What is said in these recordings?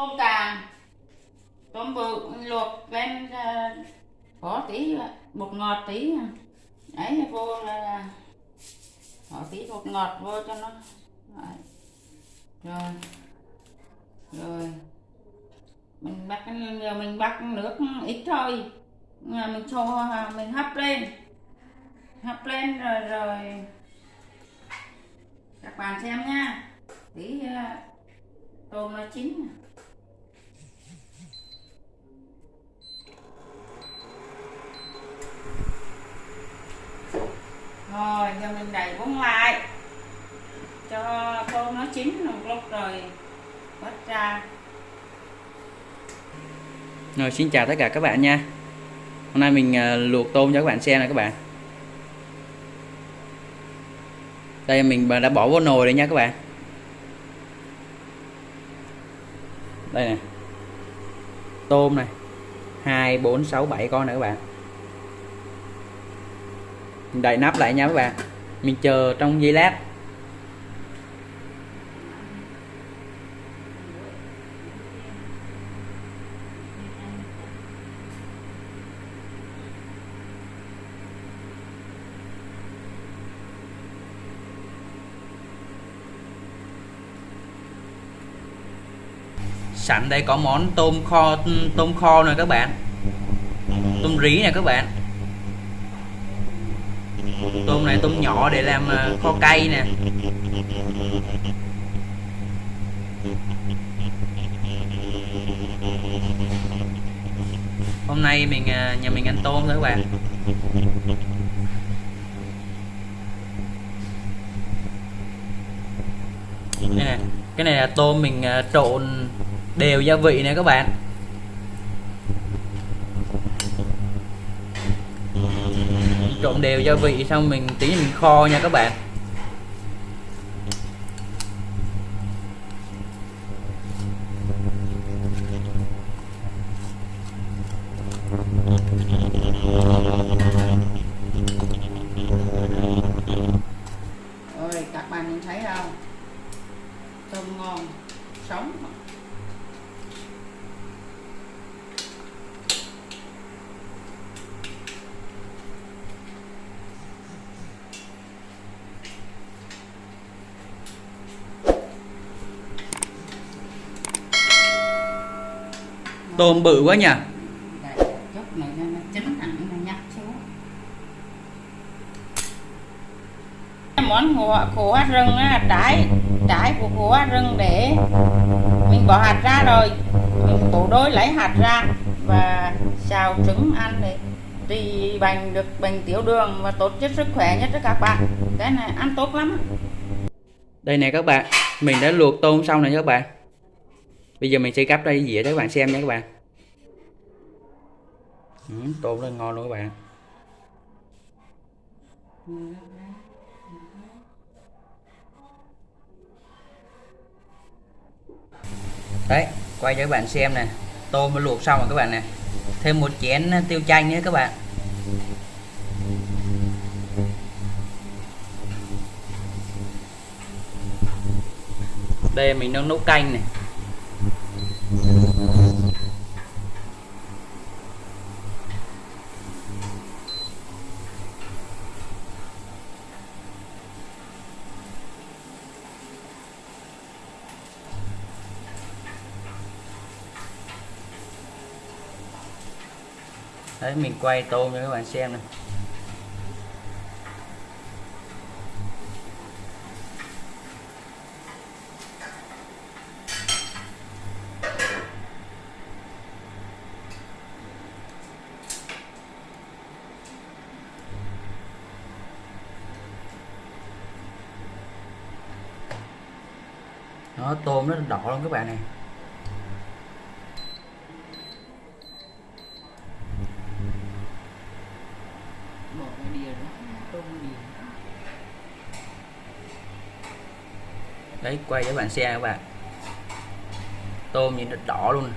tôm càng tôm bự luộc lên ờ, có tí, bột ngọt tí. Ấy vô là bỏ tí bột ngọt vô cho nó. Đấy. rồi. Rồi. Mình bắt giờ mình bắt nước ít thôi. Mình cho à, mình hấp lên. Hấp lên rồi rồi. Các bạn xem nha. Tí ờ, tôm nó chín. Rồi mình đẩy bún lại. Cho tôm nó chín một lúc rồi vớt ra. Rồi xin chào tất cả các bạn nha. Hôm nay mình ờ, luộc tôm cho các bạn xem này các bạn. Đây mình đã bỏ vô nồi rồi nha các bạn. Đây nè. Tôm này. 2, 4, 6, 7 con nữa các bạn. Mình đậy nắp lại nha các bạn. Mình chờ trong giây lát. Sẵn đây có món tôm kho tôm kho nè các bạn. Tôm rí nè các bạn tôm này tôm nhỏ để làm ờ, kho cay nè. Hôm nay mình ờ, nhà mình ăn tôm thôi các bạn. Đây nè cái này là tôm mình ờ, trộn đều gia vị nè các bạn. Trộn đều gia vị xong mình tí mình kho nha các bạn rồi các bạn nhìn thấy không tôm ngon sống tôm bự quá nhỉ? Này món khổ, khổ hạt rừng á, trái trái của khổ hạt rừng để mình bỏ hạt ra rồi. Mình bổ đôi lấy hạt ra và xào trứng ăn để trị bệnh được bệnh tiểu đường và tốt cho sức khỏe nhất cho các bạn. Cái này ăn tốt lắm. Đây nè các bạn mình đã luộc tôm xong nha các bạn bây giờ mình sẽ gắp ra dĩa để các bạn xem nha các bạn. Ừ, tôm lên ngon luôn các bạn. Đấy quay cho các bạn xem nè. Tôm mới luộc xong rồi các bạn nè. Thêm một chén tiêu chanh nữa các bạn. Đây mình đang nấu canh này. Đấy, mình quay tôm cho các bạn xem này. Nó tôm nó đỏ luôn các bạn này bỏ cái đĩa đó tôm đĩa đấy quay cho bạn xem các bạn. Tôm nhìn nó đỏ luôn này.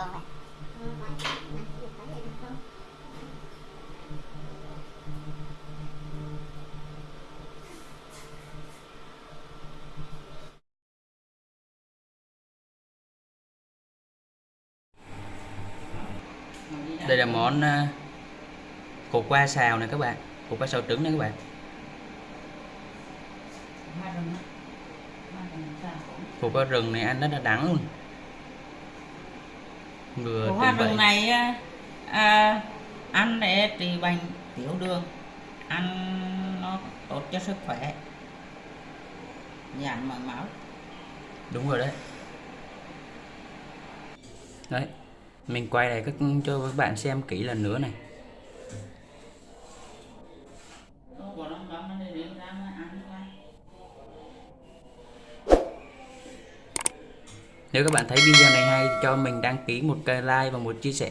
toàn rồi đây là món à, khổ qua xào này các bạn khổ qua xào trứng này các bạn. Khổ qua rừng này ăn rất là đắng luôn. Vừa hoa tươi rừng này à, ăn để trị bệnh tiểu đường. Ăn nó tốt cho sức khỏe. Giảm mỡ máu. Đúng rồi đấy. Đấy mình quay lại các cho các bạn xem kỹ lần nữa này. Nếu các bạn thấy video này hay, cho mình đăng ký một cái like và một chia sẻ.